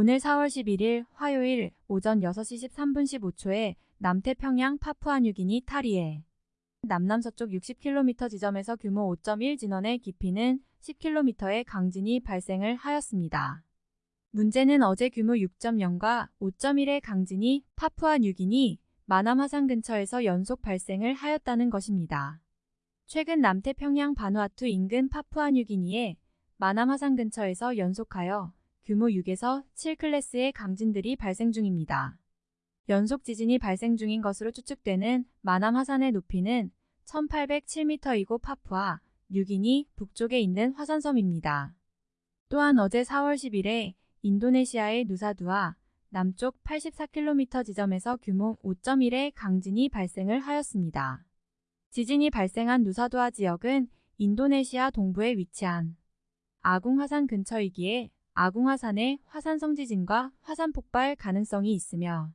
오늘 4월 11일 화요일 오전 6시 13분 15초에 남태평양 파푸아뉴기니 타리에 남남서쪽 60km 지점에서 규모 5.1 진원의 깊이는 10km의 강진이 발생을 하였습니다. 문제는 어제 규모 6.0과 5.1의 강진이 파푸아뉴기니 마남 화산 근처에서 연속 발생을 하였다는 것입니다. 최근 남태평양 바누아투 인근 파푸아뉴기니에 마남 화산 근처에서 연속하여 규모 6에서 7클래스의 강진들이 발생 중입니다. 연속 지진이 발생 중인 것으로 추측되는 마남 화산의 높이는 1807m이고 파푸아, 뉴기니 북쪽에 있는 화산섬입니다. 또한 어제 4월 10일에 인도네시아의 누사두아 남쪽 84km 지점에서 규모 5.1의 강진이 발생을 하였습니다. 지진이 발생한 누사두아 지역은 인도네시아 동부에 위치한 아궁 화산 근처이기에 아궁화산의 화산성 지진과 화산 폭발 가능성이 있으며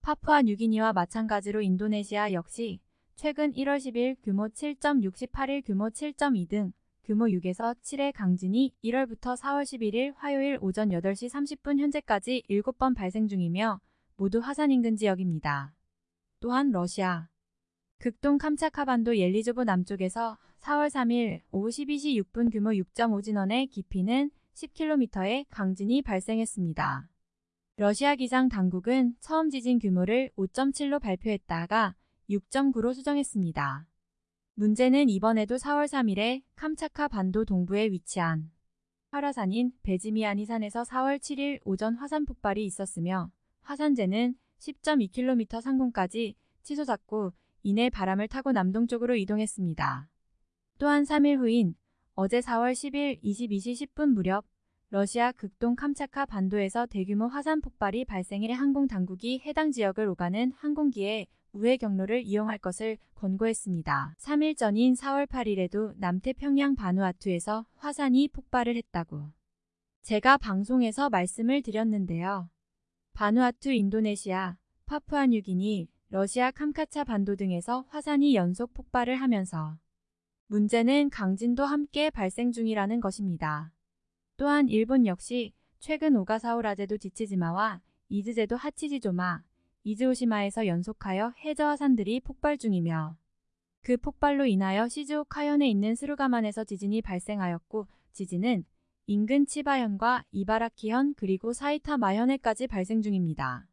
파푸아 뉴기니와 마찬가지로 인도네시아 역시 최근 1월 10일 규모 7.68일 규모 7.2 등 규모 6에서 7의 강진이 1월부터 4월 11일 화요일 오전 8시 30분 현재까지 7번 발생 중이며 모두 화산 인근 지역입니다. 또한 러시아 극동 캄차카반도 옐리조브 남쪽에서 4월 3일 오후 12시 6분 규모 6.5 진원의 깊이는 10km의 강진이 발생했습니다. 러시아 기상 당국은 처음 지진 규모를 5.7로 발표했다가 6.9로 수정했습니다. 문제는 이번에도 4월 3일에 캄차카 반도 동부에 위치한 화라산인 베지미아니 산에서 4월 7일 오전 화산 폭발이 있었으며 화산재는 10.2km 상공까지 치솟았고 이내 바람을 타고 남동쪽으로 이동했습니다. 또한 3일 후인 어제 4월 10일 22시 10분 무렵 러시아 극동 캄차카 반도에서 대규모 화산 폭발이 발생해 항공 당국이 해당 지역을 오가는 항공기에 우회 경로를 이용할 것을 권고했습니다. 3일 전인 4월 8일에도 남태평양 바누아투에서 화산이 폭발을 했다고 제가 방송에서 말씀을 드렸는데요. 바누아투 인도네시아, 파푸아뉴기니, 러시아 캄카차 반도 등에서 화산이 연속 폭발을 하면서 문제는 강진도 함께 발생 중이라는 것입니다. 또한 일본 역시 최근 오가사오라제도 지치지마와 이즈제도 하치지조마, 이즈오시마에서 연속하여 해저화산들이 폭발 중이며 그 폭발로 인하여 시즈오카현에 있는 스루가만에서 지진이 발생하였고 지진은 인근 치바현과 이바라키현 그리고 사이타마현에까지 발생 중입니다.